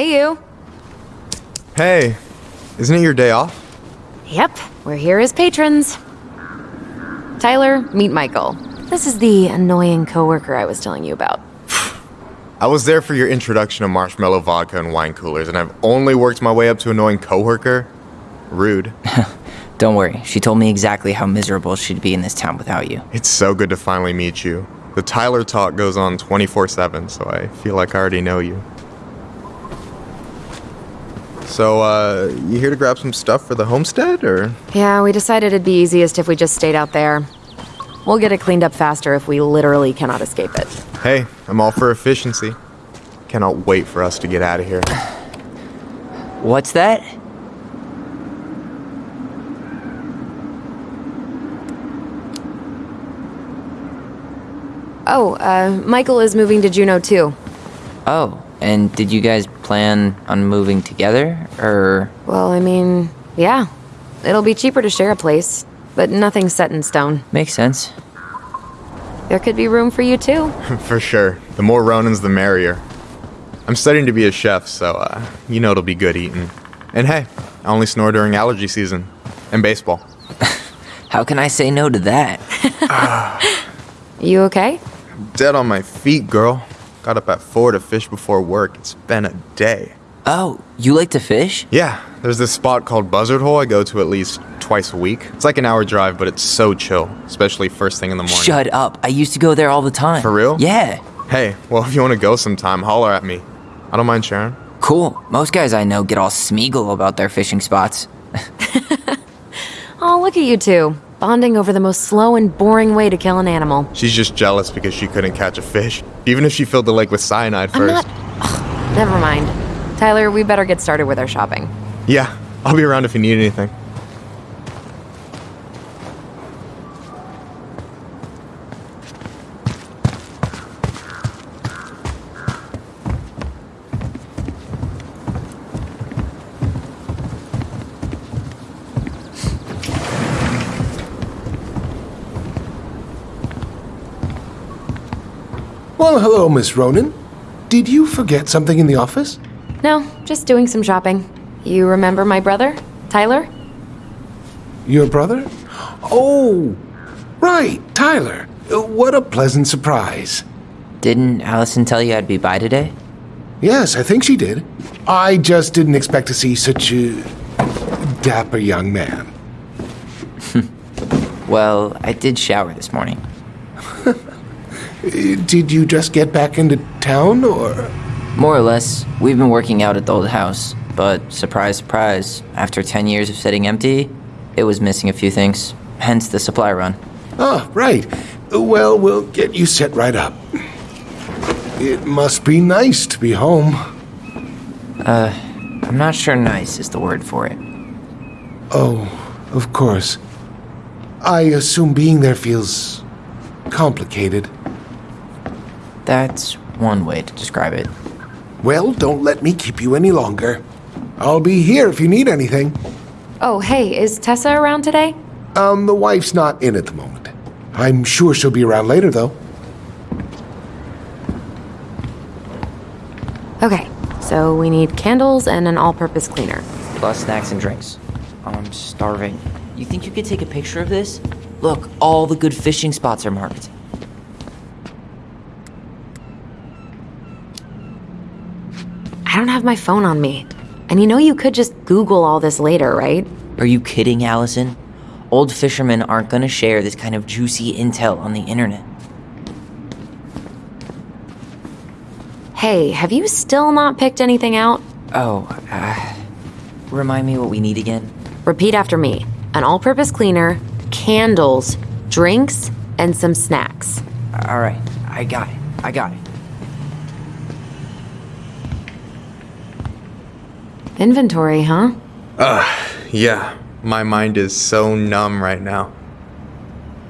Hey, you. Hey, isn't it your day off? Yep, we're here as patrons. Tyler, meet Michael. This is the annoying coworker I was telling you about. I was there for your introduction of marshmallow vodka and wine coolers, and I've only worked my way up to annoying coworker. Rude. Don't worry, she told me exactly how miserable she'd be in this town without you. It's so good to finally meet you. The Tyler talk goes on 24 7, so I feel like I already know you. So, uh, you here to grab some stuff for the homestead, or? Yeah, we decided it'd be easiest if we just stayed out there. We'll get it cleaned up faster if we literally cannot escape it. Hey, I'm all for efficiency. Cannot wait for us to get out of here. What's that? Oh, uh, Michael is moving to Juneau too. Oh, and did you guys plan on moving together, or? Well, I mean, yeah. It'll be cheaper to share a place, but nothing's set in stone. Makes sense. There could be room for you too. for sure. The more Ronans, the merrier. I'm studying to be a chef, so, uh, you know it'll be good eating. And hey, I only snore during allergy season. And baseball. How can I say no to that? You okay? Dead on my feet, girl. Got up at 4 to fish before work. It's been a day. Oh, you like to fish? Yeah, there's this spot called Buzzard Hole I go to at least twice a week. It's like an hour drive, but it's so chill, especially first thing in the morning. Shut up. I used to go there all the time. For real? Yeah. Hey, well, if you want to go sometime, holler at me. I don't mind sharing. Cool. Most guys I know get all smeagol about their fishing spots. Oh, look at you two. Bonding over the most slow and boring way to kill an animal. She's just jealous because she couldn't catch a fish, even if she filled the lake with cyanide first. I'm not. Ugh, never mind. Tyler, we better get started with our shopping. Yeah, I'll be around if you need anything. Well, hello, Miss Ronan. Did you forget something in the office? No, just doing some shopping. You remember my brother, Tyler? Your brother? Oh, right, Tyler. Uh, What a pleasant surprise. Didn't Allison tell you I'd be by today? Yes, I think she did. I just didn't expect to see such a dapper young man. Well, I did shower this morning. Did you just get back into town, or? More or less, we've been working out at the old house, but surprise, surprise, after 10 years of sitting empty, it was missing a few things, hence the supply run. Ah, right. Well, we'll get you set right up. It must be nice to be home. Uh, I'm not sure nice is the word for it. Oh, of course. I assume being there feels complicated. That's one way to describe it. Well, don't let me keep you any longer. I'll be here if you need anything. Oh, hey, is Tessa around today? Um, the wife's not in at the moment. I'm sure she'll be around later, though. Okay, so we need candles and an all purpose cleaner. Plus snacks and drinks. I'm starving. You think you could take a picture of this? Look, all the good fishing spots are marked. I don't have my phone on me. And you know you could just Google all this later, right? Are you kidding, Allison? Old fishermen aren't gonna share this kind of juicy intel on the internet. Hey, have you still not picked anything out? Oh, uh, remind me what we need again? Repeat after me an all purpose cleaner, candles, drinks, and some snacks. Alright, I got it. I got it. Inventory, huh? Uh, yeah, my mind is so numb right now.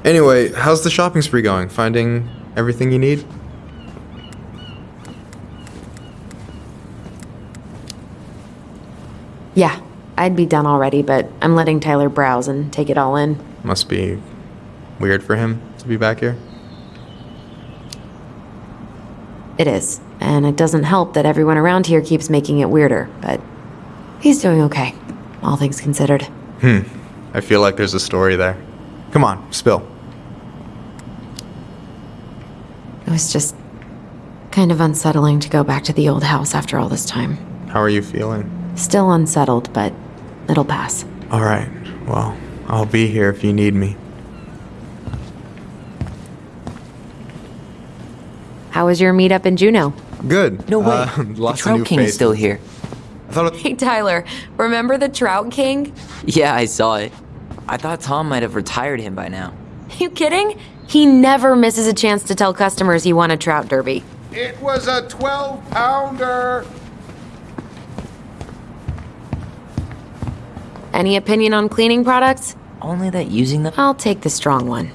Anyway, how's the shopping spree going? Finding everything you need? Yeah, I'd be done already, but I'm letting Tyler browse and take it all in. Must be weird for him to be back here. It is, and it doesn't help that everyone around here keeps making it weirder, but he's doing okay, all things considered. Hmm. I feel like there's a story there. Come on, spill. It was just kind of unsettling to go back to the old house after all this time. How are you feeling? Still unsettled, but it'll pass. All right. Well, I'll be here if you need me. How was your meetup in Juneau? Good. No way. Uh, the lots of Trout new King is still here. I thought Hey, Tyler, remember the Trout King? Yeah, I saw it. I thought Tom might have retired him by now. You kidding? He never misses a chance to tell customers he won a trout derby. It was a 12 pounder. Any opinion on cleaning products? Only that using them. I'll take the strong one.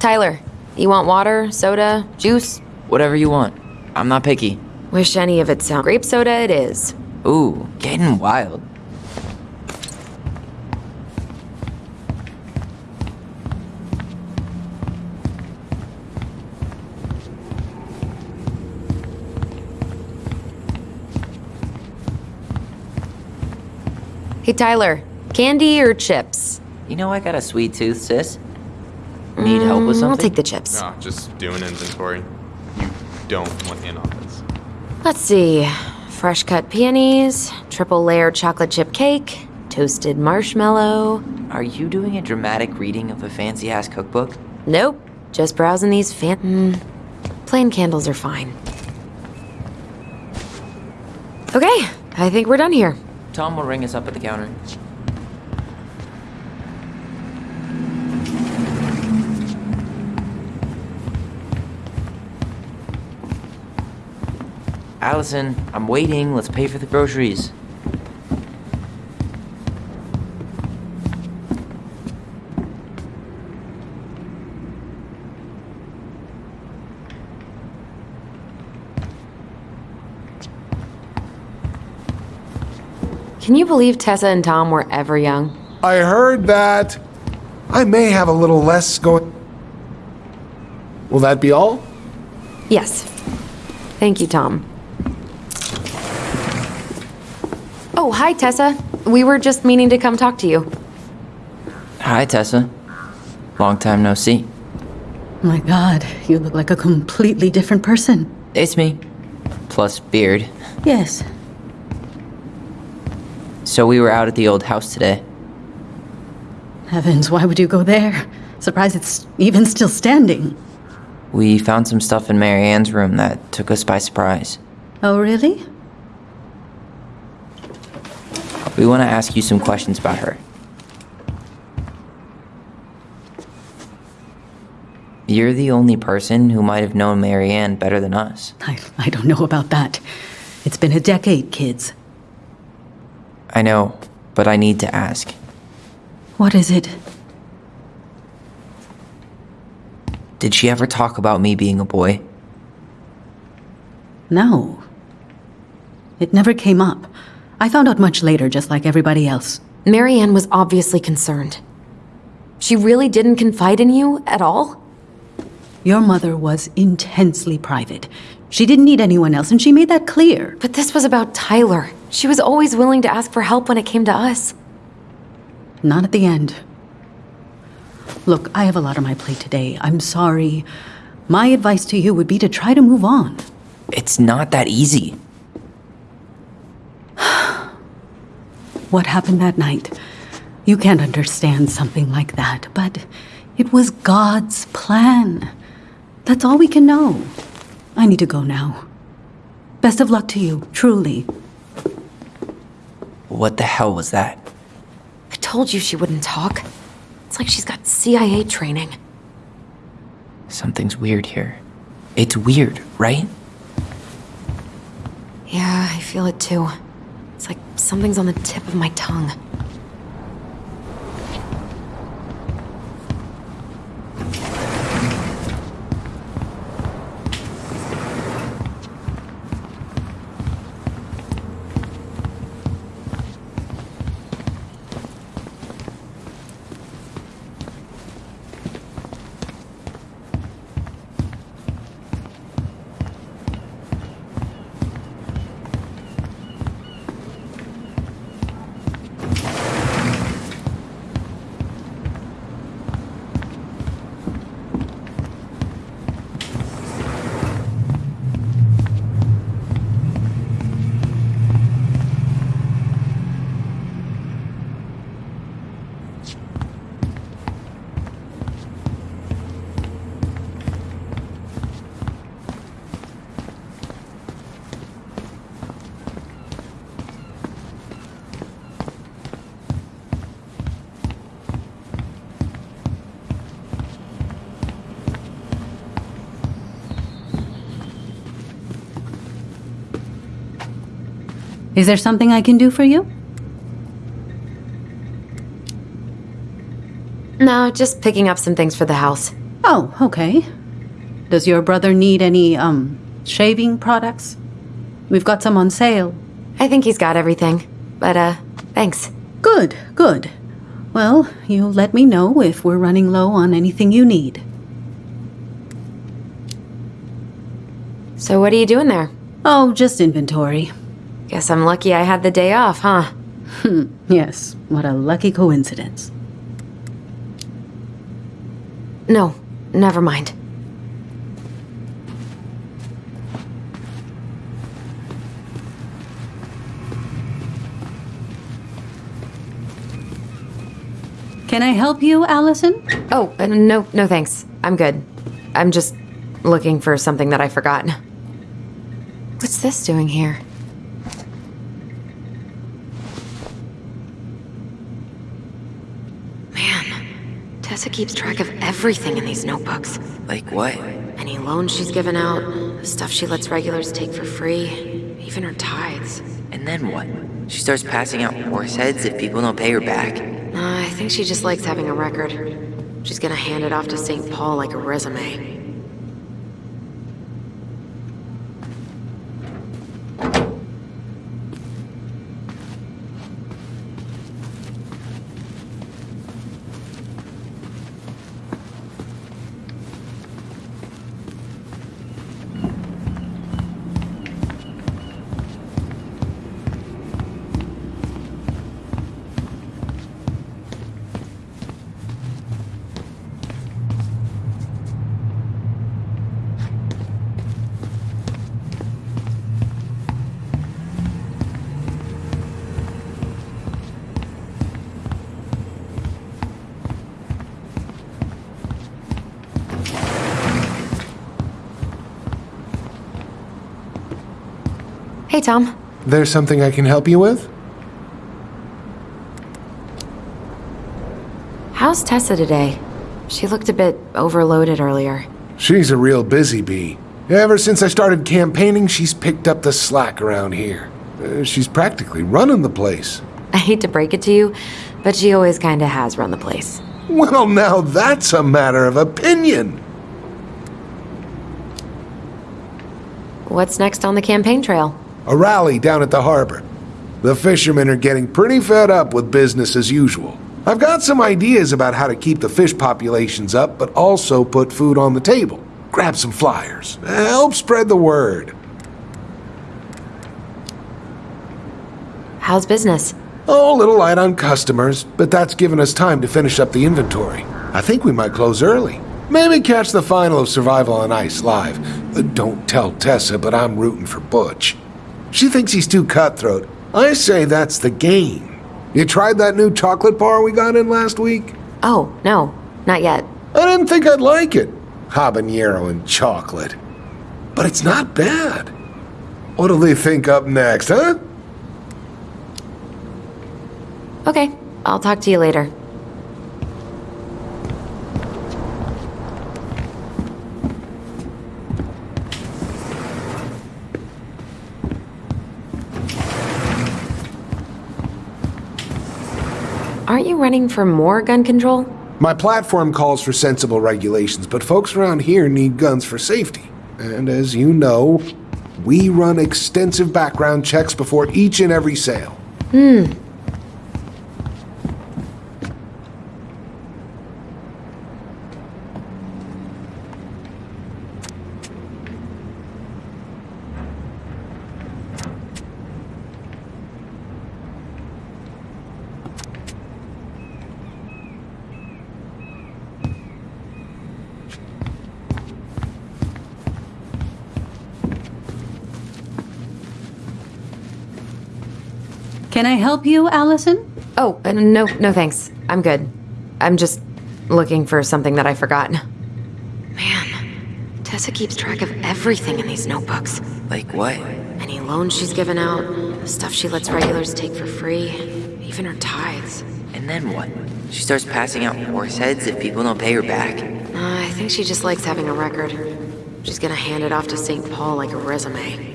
Tyler, you want water, soda, juice? Whatever you want. I'm not picky. Wish any of it sound. Grape soda it is. Ooh, getting wild. Hey Tyler, candy or chips? You know I got a sweet tooth, sis. Need help with Mm, something? I'll take the chips. No, just doing inventory. You don't want in on this. Let's see. Fresh cut peonies, triple layered chocolate chip cake, toasted marshmallow. Are you doing a dramatic reading of a fancy ass cookbook? Nope, just browsing these fan. Mm, plain candles are fine. Okay, I think we're done here. Tom will ring us up at the counter. Allison, I'm waiting. Let's pay for the groceries. Can you believe Tessa and Tom were ever young? I heard that. I may have a little less going. Will that be all? Yes. Thank you, Tom. Oh, hi, Tessa. We were just meaning to come talk to you. Hi, Tessa. Long time no see. My god, you look like a completely different person. It's me. Plus beard. Yes. So we were out at the old house today. Heavens, why would you go there? Surprised it's even still standing. We found some stuff in Marianne's room that took us by surprise. Oh, really? We want to ask you some questions about her. You're the only person who might have known Marianne better than us. I, I don't know about that. It's been a decade, kids. I know, but I need to ask. What is it? Did she ever talk about me being a boy? No. It never came up. I found out much later, just like everybody else. Marianne was obviously concerned. She really didn't confide in you at all? Your mother was intensely private. She didn't need anyone else, and she made that clear. But this was about Tyler. She was always willing to ask for help when it came to us. Not at the end. Look, I have a lot on my plate today. I'm sorry. My advice to you would be to try to move on. It's not that easy. What happened that night? You can't understand something like that, but it was God's plan. That's all we can know. I need to go now. Best of luck to you, truly. What the hell was that? I told you she wouldn't talk. It's like she's got CIA training. Something's weird here. It's weird, right? Yeah, I feel it too. It's like something's on the tip of my tongue. Is there something I can do for you? No, just picking up some things for the house. Oh, okay. Does your brother need any, um, shaving products? We've got some on sale. I think he's got everything. But, uh, thanks. Good, good. Well, you'll let me know if we're running low on anything you need. So, what are you doing there? Oh, just inventory. Guess I'm lucky I had the day off, huh? Yes, what a lucky coincidence. No, never mind. Can I help you, Allison? Oh, uh, no, no thanks. I'm good. I'm just looking for something that I forgot. What's this doing here? Keeps track of everything in these notebooks. Like what? Any loans she's given out, the stuff she lets regulars take for free, even her tithes. And then what? She starts passing out horse heads if people don't pay her back. Uh, I think she just likes having a record. She's gonna hand it off to St. Paul like a resume. Hey, Tom. There's something I can help you with? How's Tessa today? She looked a bit overloaded earlier. She's a real busy bee. Ever since I started campaigning, she's picked up the slack around here. Uh, she's practically running the place. I hate to break it to you, but she always kinda has run the place. Well, now that's a matter of opinion. What's next on the campaign trail? A rally down at the harbor. The fishermen are getting pretty fed up with business as usual. I've got some ideas about how to keep the fish populations up, but also put food on the table. Grab some flyers. Help spread the word. How's business? Oh, a little light on customers, but that's given us time to finish up the inventory. I think we might close early. Maybe catch the final of Survival on Ice live. Don't tell Tessa, but I'm rooting for Butch. She thinks he's too cutthroat. I say that's the game. You tried that new chocolate bar we got in last week? Oh, no, not yet. I didn't think I'd like it. Habanero and chocolate. But it's not bad. What'll they think up next, huh? Okay, I'll talk to you later. Aren't you running for more gun control? My platform calls for sensible regulations, but folks around here need guns for safety. And as you know, we run extensive background checks before each and every sale. Hmm. Can I help you, Allison? Oh, uh, no, no thanks. I'm good. I'm just looking for something that I forgot. Man, Tessa keeps track of everything in these notebooks. Like what? Any loans she's given out, the stuff she lets regulars take for free, even her tithes. And then what? She starts passing out horse heads if people don't pay her back. Uh, I think she just likes having a record. She's gonna hand it off to St. Paul like a resume.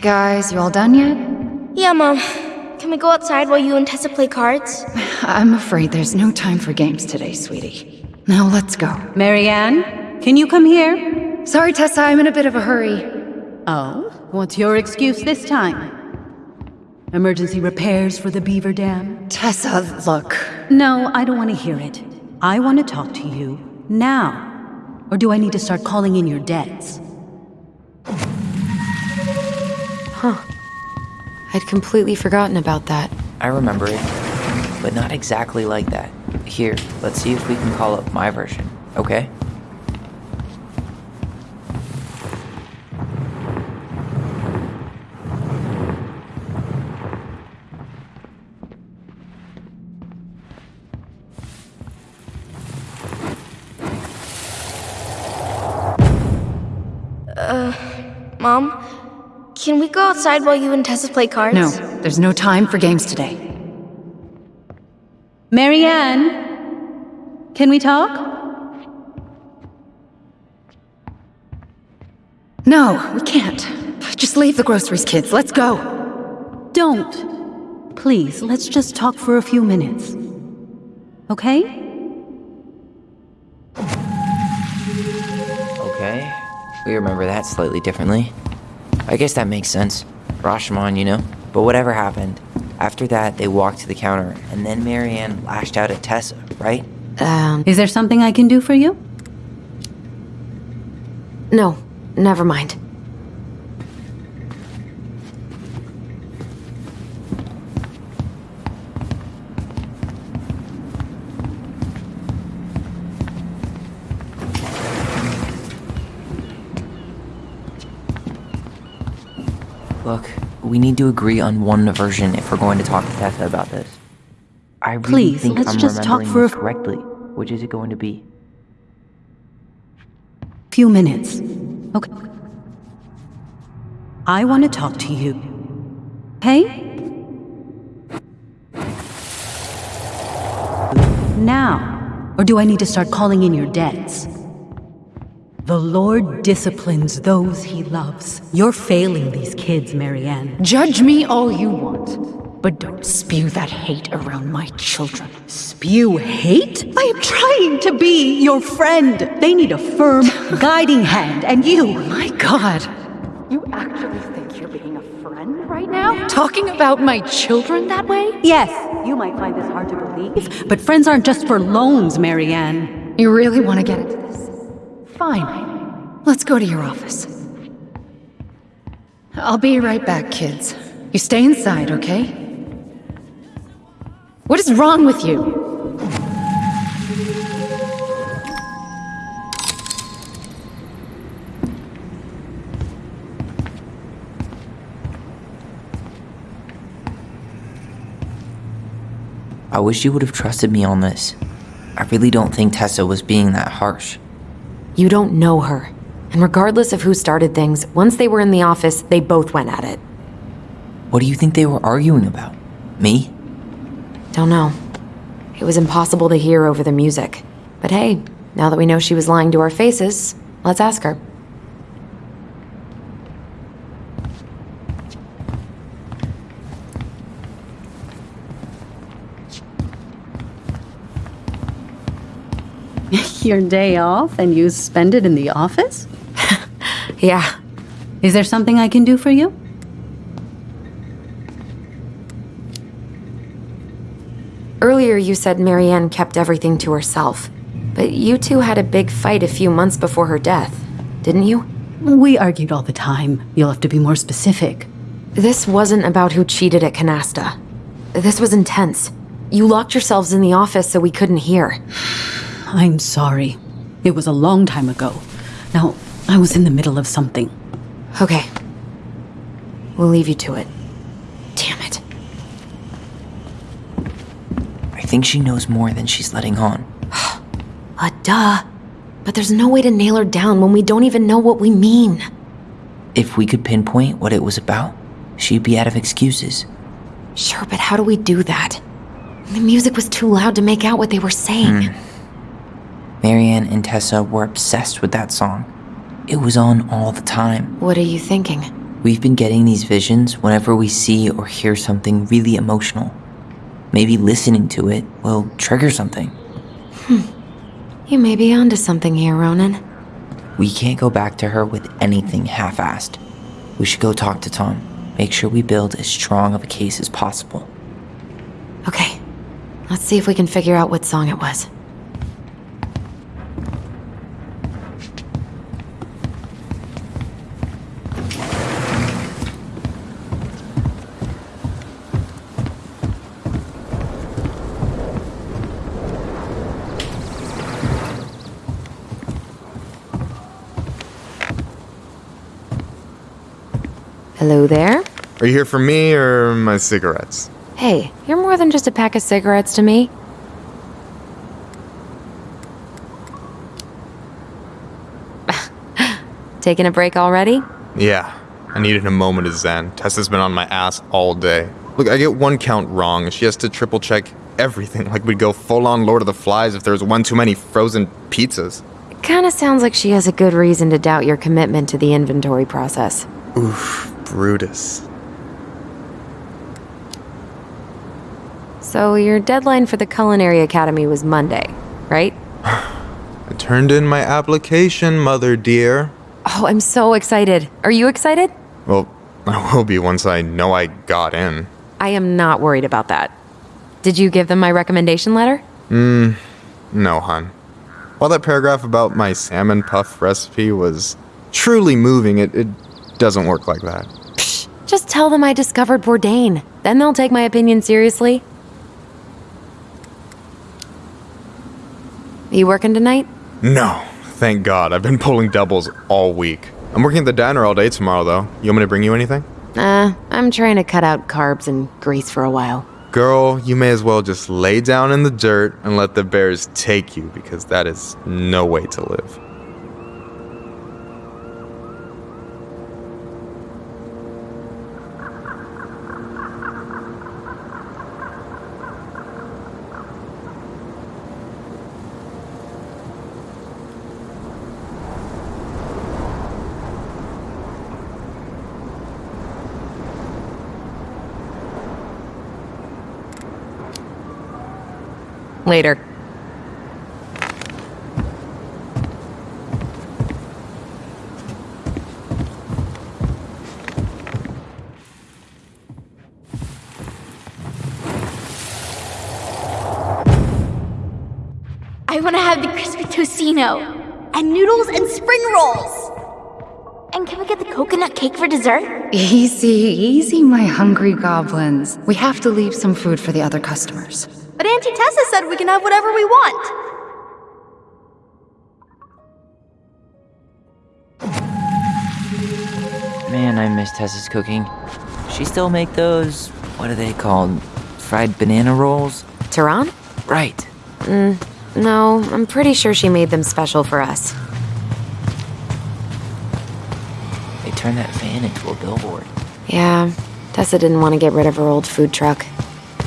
Guys, you all done yet? Yeah, Mom. Can we go outside while you and Tessa play cards? I'm afraid there's no time for games today, sweetie. Now let's go. Marianne, can you come here? Sorry, Tessa, I'm in a bit of a hurry. Oh, what's your excuse this time? Emergency repairs for the beaver dam? Tessa, look. No, I don't want to hear it. I want to talk to you now. Or do I need to start calling in your debts? I'd completely forgotten about that. I remember it, but not exactly like that. Here, let's see if we can call up my version, okay? Mom, can we go outside while you and Tessa play cards? No, there's no time for games today. Marianne, can we talk? No, we can't. Just leave the groceries, kids. Let's go. Don't. Please, let's just talk for a few minutes. Okay? Okay. We remember that slightly differently. I guess that makes sense. Rashomon, you know? But whatever happened, after that, they walked to the counter, and then Marianne lashed out at Tessa, right? Um, Is there something I can do for you? no, never mind. We need to agree on one version if we're going to talk to Tessa about this. I really Please, think let's I'm just talk for a this correctly. Which is it going to be? Few minutes. Okay. I want to talk to you. Hey? Now. Or do I need to start calling in your debts? The Lord disciplines those he loves. You're failing these kids, Marianne. Judge me all you want, but don't spew that hate around my children. Spew hate? I am trying to be your friend. They need a firm, guiding hand, and you. My God. You actually think you're being a friend right now? Talking about my children that way? Yes, you might find this hard to believe, but friends aren't just for loans, Marianne. You really want to get into this? Fine. Let's go to your office. I'll be right back, kids. You stay inside, okay? What is wrong with you? I wish you would have trusted me on this. I really don't think Tessa was being that harsh. You don't know her. And regardless of who started things, once they were in the office, they both went at it. What do you think they were arguing about? Me? Don't know. It was impossible to hear over the music. But hey, now that we know she was lying to our faces, let's ask her. Your day off and you spend it in the office? Yeah, Is there something I can do for you? earlier you said Marianne kept everything to herself. But you two had a big fight a few months before her death, didn't you? We argued all the time. You'll have to be more specific. This wasn't about who cheated at Canasta. This was intense. You locked yourselves in the office so we couldn't hear. I'm sorry. It was a long time ago. Now, I was in the middle of something. Okay. We'll leave you to it. Damn it. I think she knows more than she's letting on. Uh, duh. But there's no way to nail her down when we don't even know what we mean. If we could pinpoint what it was about, she'd be out of excuses. Sure, but how do we do that? The music was too loud to make out what they were saying. Marianne and Tessa were obsessed with that song. It was on all the time. What are you thinking? We've been getting these visions whenever we see or hear something really emotional. Maybe listening to it will trigger something. Hmm. You may be onto something here, Ronan. We can't go back to her with anything half assed. We should go talk to Tom. Make sure we build as strong of a case as possible. Okay, let's see if we can figure out what song it was. Hello there? Are you here for me or my cigarettes? Hey, you're more than just a pack of cigarettes to me. Taking a break already? Yeah, I needed a moment of zen. Tessa's been on my ass all day. Look, I get one count wrong, and she has to triple check everything, like we'd go full on Lord of the Flies if there was one too many frozen pizzas. Kinda sounds like she has a good reason to doubt your commitment to the inventory process. Oof, Brutus. So, your deadline for the Culinary Academy was Monday, right? I turned in my application, mother dear. Oh, I'm so excited. Are you excited? Well, I will be once I know I got in. I am not worried about that. Did you give them my recommendation letter? Mm, no, hun. While that paragraph about my salmon puff recipe was truly moving, it, it doesn't work like that. Just tell them I discovered Bourdain. Then they'll take my opinion seriously. You working tonight? No, thank God. I've been pulling doubles all week. I'm working at the diner all day tomorrow, though. You want me to bring you anything? Uh, I'm trying to cut out carbs and grease for a while. Girl, you may as well just lay down in the dirt and let the bears take you because that is no way to live. Later. I want to have the crispy tocino and noodles and spring rolls. And can we get the coconut cake for dessert? Easy, easy, my hungry goblins. We have to leave some food for the other customers. But Auntie Tessa said we can have whatever we want. Man, I miss Tessa's cooking. She still make those, what are they called? Fried banana rolls? Turon? Right. Mm, no, I'm pretty sure she made them special for us. They turned that van into a billboard. Yeah, Tessa didn't want to get rid of her old food truck.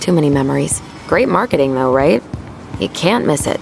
Too many memories. Great marketing, though, right? You can't miss it.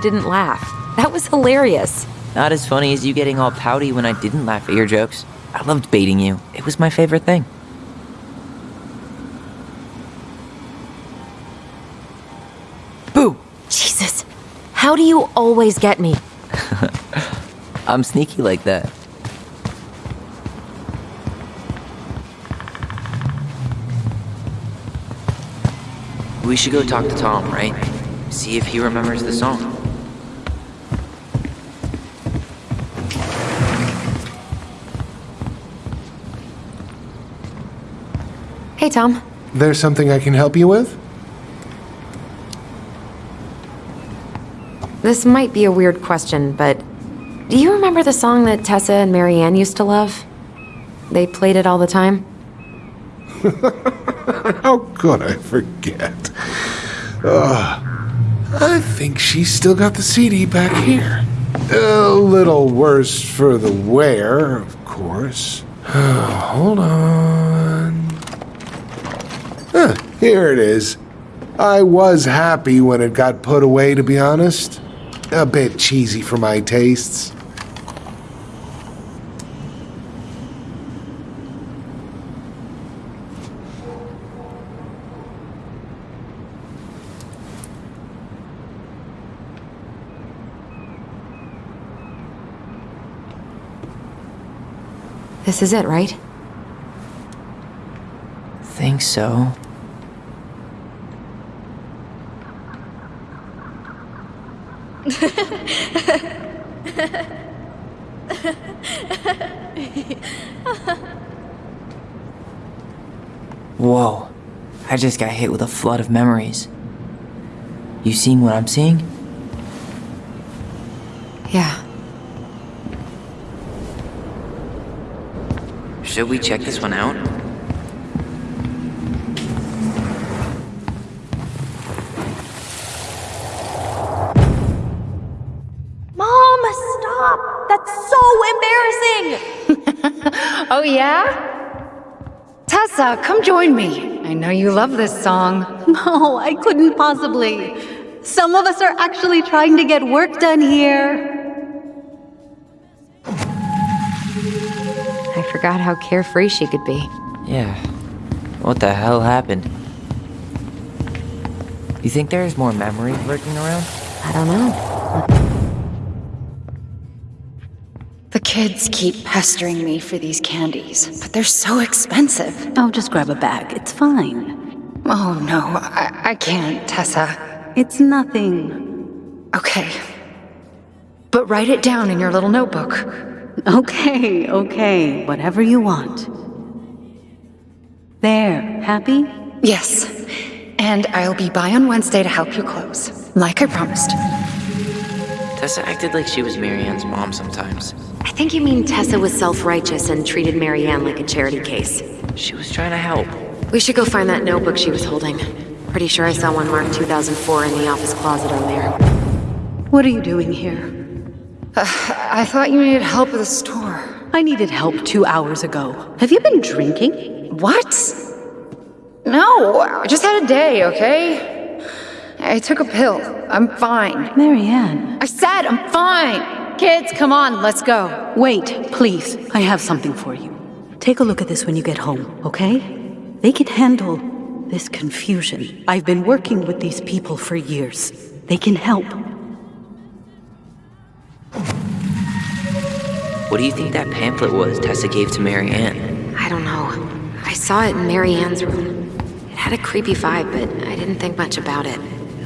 Didn't laugh. That was hilarious. Not as funny as you getting all pouty when I didn't laugh at your jokes. I loved baiting you. It was my favorite thing. Boo! Jesus, how do you always get me? I'm sneaky like that. We should go talk to Tom, right? See if he remembers the song. Tom. There's something I can help you with? This might be a weird question, but do you remember the song that Tessa and Marianne used to love? They played it all the time. How could I forget? Ugh. I think she's still got the CD back here. A little worse for the wear, of course. Hold on. Huh, here it is. I was happy when it got put away, to be honest. A bit cheesy for my tastes. This is it, right? Think so. Whoa. I just got hit with a flood of memories. You seeing what I'm seeing? Yeah. Should we check this one out? Oh, yeah? Tessa, come join me. I know you love this song. No, I couldn't possibly. Some of us are actually trying to get work done here. I forgot how carefree she could be. Yeah. What the hell happened? You think there's more memory lurking around? I don't know. The kids keep pestering me for these candies, but they're so expensive. I'll just grab a bag. It's fine. Oh no, I, I can't, Tessa. It's nothing. Okay. But write it down in your little notebook. Okay, okay. Whatever you want. There. Happy? Yes. And I'll be by on Wednesday to help you close, like I promised. Tessa acted like she was Marianne's mom sometimes. I think you mean Tessa was self-righteous and treated Marianne like a charity case. She was trying to help. We should go find that notebook she was holding. Pretty sure I saw one marked 2004 in the office closet earlier. What are you doing here? Uh, I thought you needed help with the store. I needed help two hours ago. Have you been drinking? What? No, I just had a day, okay? I took a pill. I'm fine. Marianne. I said I'm fine. Kids, come on, let's go. Wait, please. I have something for you. Take a look at this when you get home, okay? They can handle this confusion. I've been working with these people for years. They can help. What do you think that pamphlet was Tessa gave to Marianne? I don't know. I saw it in Marianne's room. It had a creepy vibe, but I didn't think much about it.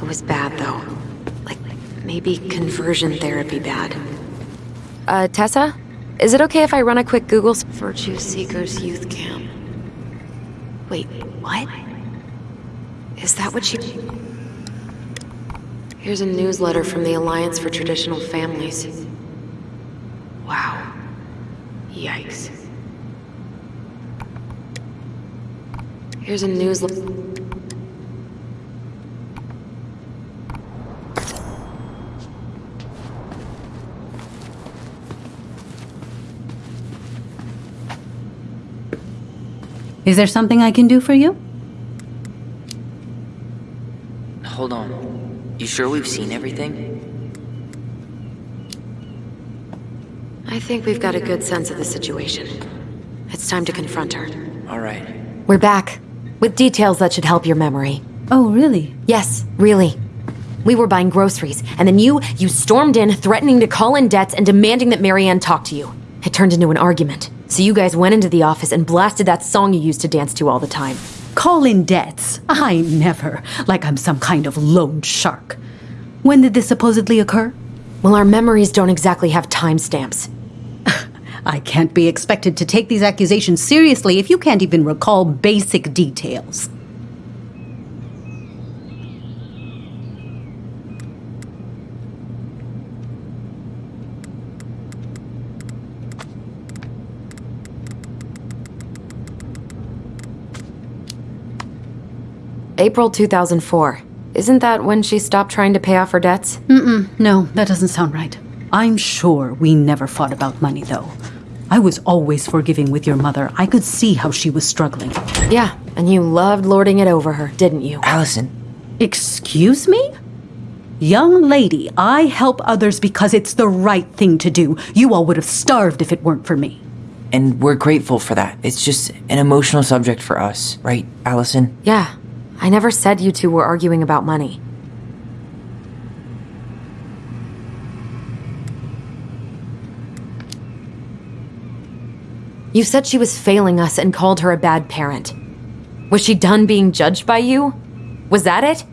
It was bad, though. Like, maybe conversion therapy bad. Uh, Tessa? Is it okay if I run a quick Google? Virtue Seekers Youth Camp. Wait, what? Is that what she... Here's a newsletter from the Alliance for Traditional Families. Wow. Yikes. Here's a newsletter. Is there something I can do for you? Hold on. You sure we've seen everything? I think we've got a good sense of the situation. It's time to confront her. Alright. We're back. With details that should help your memory. Oh, really? Yes, really. We were buying groceries, and then you, you stormed in, threatening to call in debts and demanding that Marianne talk to you. It turned into an argument. So you guys went into the office and blasted that song you used to dance to all the time. Call in debts. I never. Like I'm some kind of loan shark. When did this supposedly occur? Well, our memories don't exactly have timestamps. I can't be expected to take these accusations seriously if you can't even recall basic details. April 2004. Isn't that when she stopped trying to pay off her debts? Mm-mm, no, that doesn't sound right. I'm sure we never fought about money, though. I was always forgiving with your mother. I could see how she was struggling. Yeah, and you loved lording it over her, didn't you? Alyson, Excuse me? Young lady, I help others because it's the right thing to do. You all would have starved if it weren't for me. and we're grateful for that. It's just an emotional subject for us, right, Alyson? Yeah, I never said you two were arguing about money. You said she was failing us and called her a bad parent. Was she done being judged by you? Was that it?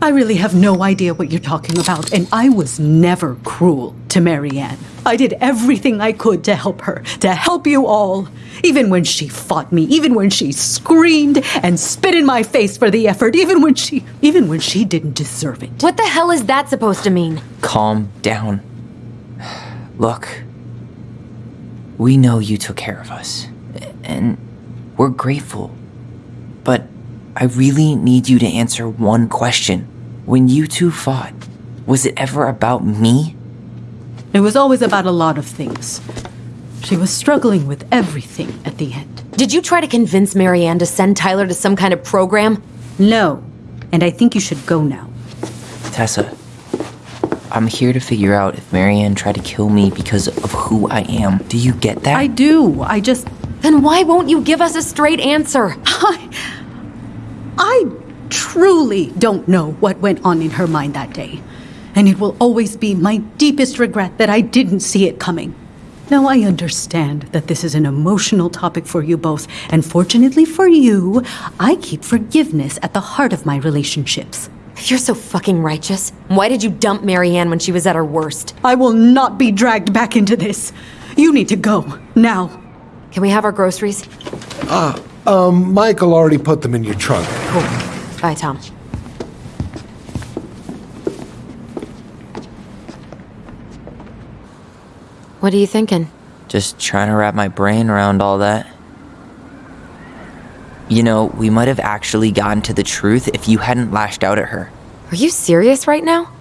I really have no idea what you're talking about, and I was never cruel to Marianne. I did everything I could to help her, to help you all. Even when she fought me, even when she screamed and spit in my face for the effort, even when she even when she didn't deserve it. What the hell is that supposed to mean? Calm down. Look, we know you took care of us, and we're grateful. But I really need you to answer one question. When you two fought, was it ever about me? It was always about a lot of things. She was struggling with everything at the end. Did you try to convince Marianne to send Tyler to some kind of program? No, and I think you should go now. Tessa, I'm here to figure out if Marianne tried to kill me because of who I am. Do you get that? I do. I just Then why won't you give us a straight answer? I I truly don't know what went on in her mind that day. And it will always be my deepest regret that I didn't see it coming. Now, I understand that this is an emotional topic for you both, and fortunately for you, I keep forgiveness at the heart of my relationships. You're so fucking righteous, why did you dump Marianne when she was at her worst? I will not be dragged back into this. You need to go, now. Can we have our groceries? Ah, Um, Michael already put them in your trunk. Cool. Bye, Tom. What are you thinking? Just trying to wrap my brain around all that. You know, we might have actually gotten to the truth if you hadn't lashed out at her. Are you serious right now?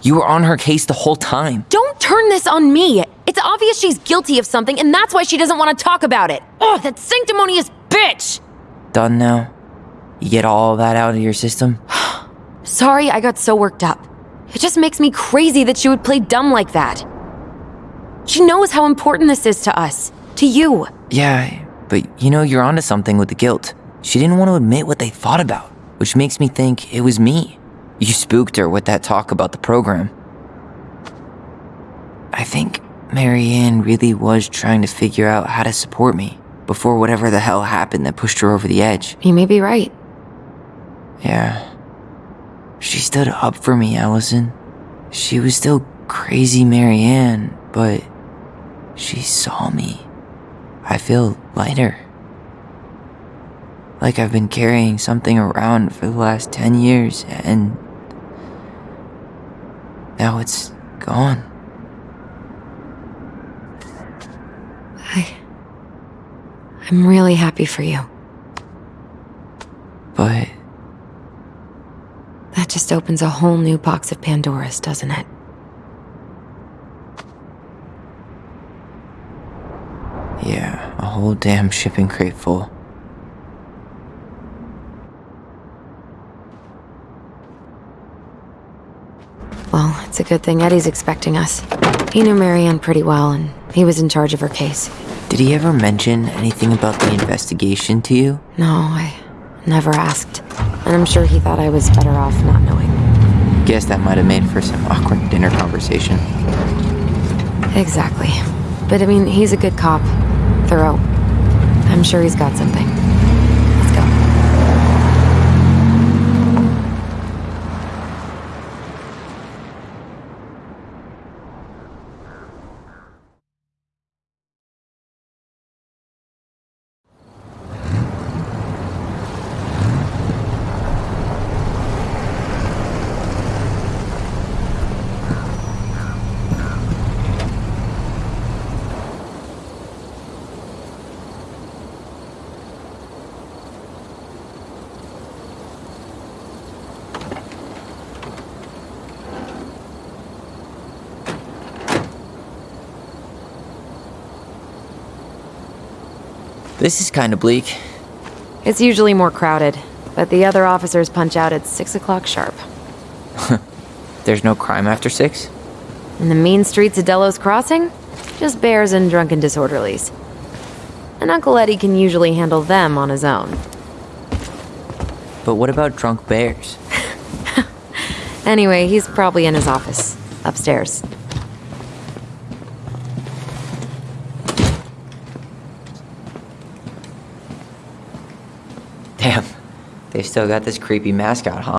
You were on her case the whole time. Don't turn this on me! It's obvious she's guilty of something, and that's why she doesn't want to talk about it! Oh, that sanctimonious bitch! Done now? You get all that out of your system? Sorry I got so worked up. It just makes me crazy that she would play dumb like that. She knows how important this is to us. To you. Yeah, but you know, you're onto something with the guilt. She didn't want to admit what they thought about, which makes me think it was me. You spooked her with that talk about the program. I think Marianne really was trying to figure out how to support me before whatever the hell happened that pushed her over the edge. You may be right. Yeah. She stood up for me, Alyson. She was still crazy Marianne, but she saw me. I feel lighter. Like I've been carrying something around for the last 10 years and now it's gone. I. I'm really happy for you. But That just opens a whole new box of Pandora's, doesn't it? yeah, a whole damn shipping crate full. Well, it's a good thing Eddie's expecting us. He knew Marianne pretty well, and he was in charge of her case. Did he ever mention anything about the investigation to you? No, I never asked. And I'm sure he thought I was better off not knowing. Guess that might have made for some awkward dinner conversation. Exactly. But I mean, he's a good cop. Thorough. I'm sure he's got something. This is kind of bleak. It's usually more crowded, but the other officers punch out at 6 o'clock sharp. There's no crime after six? In the mean streets of Delos Crossing, just bears and drunken disorderlies. And Uncle Eddie can usually handle them on his own. But what about drunk bears? Anyway, he's probably in his office, upstairs. Damn, they still got this creepy mascot, huh?